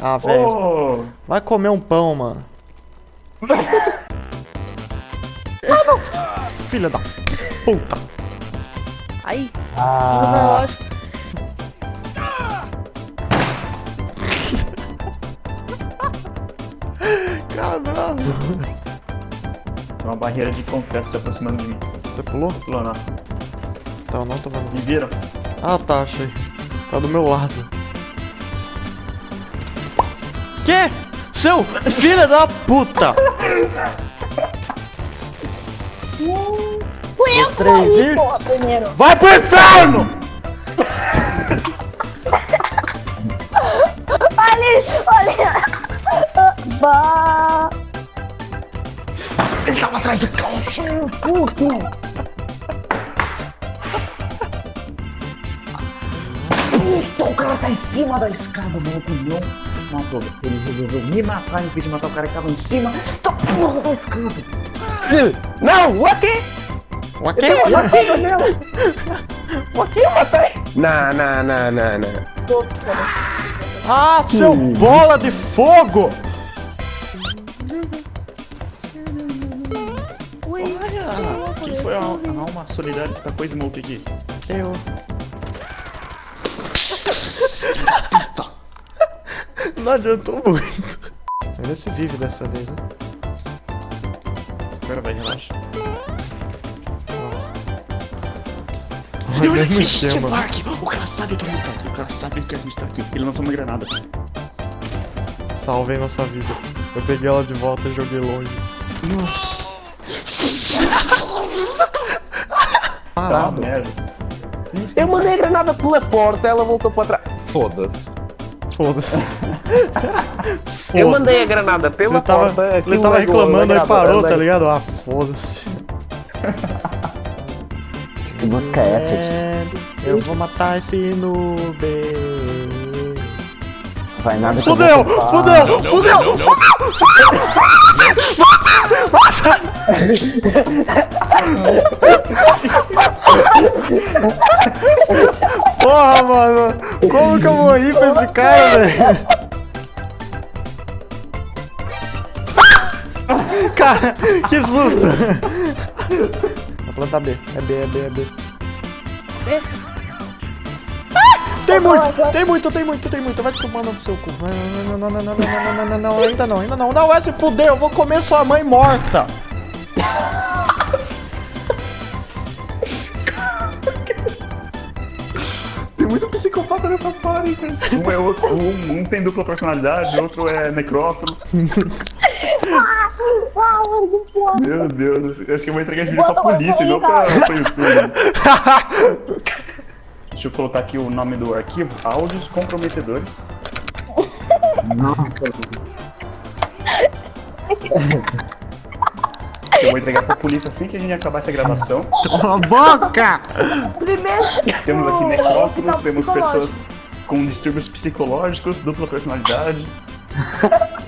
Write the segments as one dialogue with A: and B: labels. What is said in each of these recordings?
A: Ah, velho.
B: Ô,
A: Vai comer um pão, mano. ah, não! Filha da puta.
C: Aí,
D: Ah,
C: lógico.
A: Caralho.
B: Tem uma barreira de concreto se aproximando de mim.
A: Você pulou?
B: Pulou, não.
A: Tá, não tô vendo.
B: Me viram?
A: Ah, tá, achei. Tá do meu lado. Que? Seu filho da puta!
C: Fui eu
A: três
C: morri,
A: e-
C: porra, primeiro.
A: Vai pro inferno!
C: Olha, olha. Bah.
B: Ele tava atrás do carro.
C: Puto.
D: Puta, o cara tá em cima da escada, maluco. Não matou. Ele resolveu me matar em vez de matar o cara que tava em cima da porra da escada. Não, o quê?
A: O quê?
D: O quê, meu? O quê, eu matei? Não, não, não, não, não.
A: Ah, seu bola de fogo!
B: Olha, quem foi a, a alma solidária que tacou smoke aqui?
A: Eu. Não adiantou muito. Vamos ver se vive dessa vez, né?
B: Agora vai, relaxa.
A: Olha o mesmo esquema.
B: Mark, o cara sabe que a gente tá aqui. O cara sabe que a gente tá aqui. Ele lançou uma granada.
A: Salvem nossa vida. Eu peguei ela de volta e joguei longe.
B: Tá uma
A: Parado.
B: merda.
D: Eu mandei a granada pela porta, ela voltou pra trás. Foda-se.
A: Foda-se.
D: Eu mandei a granada pela
A: Ele tava,
D: porta.
A: ele tava reclamando e parou, tá ligado? Ah, foda-se.
E: Que música é essa? tio?
A: É, eu vou matar esse noob.
E: Vai nada que eu
A: Fudeu,
E: vou
A: fudeu, fudeu, fudeu. Porra, mano. Como que eu vou rir pra esse cara, velho? Cara, que susto! Vou plantar B. É B, é B, é B.
C: B?
A: Tem muito, tem muito, tem muito, tem muito. Vai te tomar no seu cu. Não, não, não, não, não, não, não, não, ainda não, ainda não. Não, é se fuder, eu vou comer sua mãe morta.
B: Tem muito psicopata nessa party, cara. Um é outro. Um, um tem dupla personalidade, outro é necrófilo. Meu Deus, eu acho que eu vou entregar esse vídeo pra polícia e não pra, pra YouTube. Deixa eu colocar aqui o nome do arquivo, áudios comprometedores. Eu vou entregar pra polícia assim que a gente acabar essa gravação.
A: Cala a boca!
C: Primeiro.
B: Temos aqui necrófilos, temos pessoas com distúrbios psicológicos, dupla personalidade.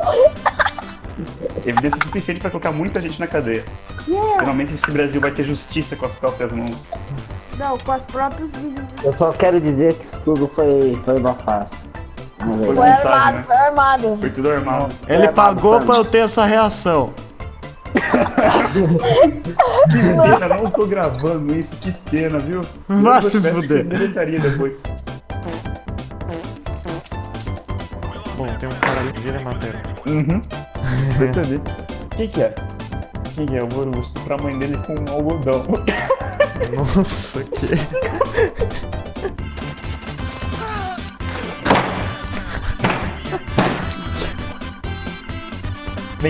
B: Evidência suficiente pra colocar muita gente na cadeia.
C: Yeah.
B: Finalmente esse Brasil vai ter justiça com as próprias mãos.
C: Não, com os próprios vídeos.
E: Eu só quero dizer que isso tudo foi, foi uma farsa.
B: Foi
C: Foi
B: vontade,
C: armado,
B: né?
C: foi armado.
B: Foi tudo armado.
A: Ele pagou pra eu ter essa reação.
B: Que pena, não tô gravando isso, que pena, viu?
A: Vai
B: Se
A: fuder.
B: deletaria depois.
A: Bom, tem um cara ali que vira matéria.
B: Uhum. Percebi. Quem que é? Quem que é? Eu vou estuprar a mãe dele com um algodão.
A: Nossa, que.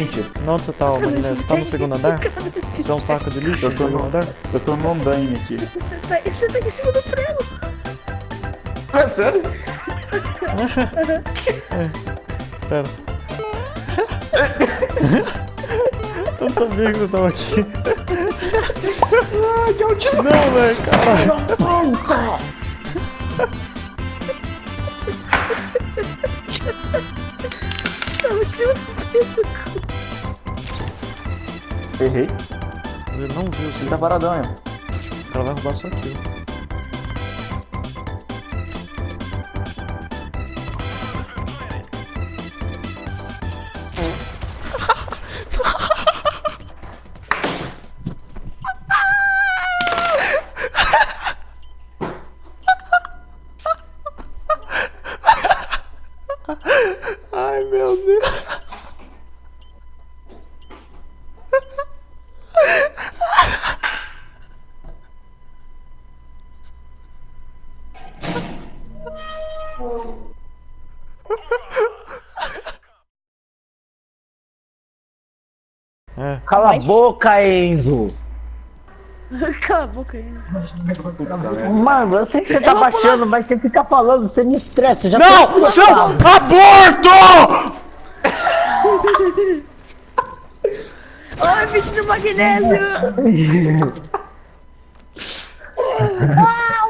B: Tio.
A: Onde você tá, Magnés? Você tá no segundo andar? Você é um saco de lixo
B: Eu
A: no
B: tô
A: segundo
B: no-
A: andar?
B: Eu tô no andaime aqui.
C: Você tá, você tá em cima do prego.
B: É sério?
A: Pera. Eu não sabia que você tava aqui. Não, velho, caralho.
C: Tá em cima do prego.
B: Errei.
A: Ele não viu,
B: Ele tá paradão, né?
A: O cara vai roubar só aquilo.
E: Cala a boca, Enzo!
C: Cala a boca aí.
E: Mano, eu sei que você tá
C: vou
E: baixando, mas você fica falando, você me estressa. Já
A: Não! aborto!
C: Oi, bicho do magnésio! ah,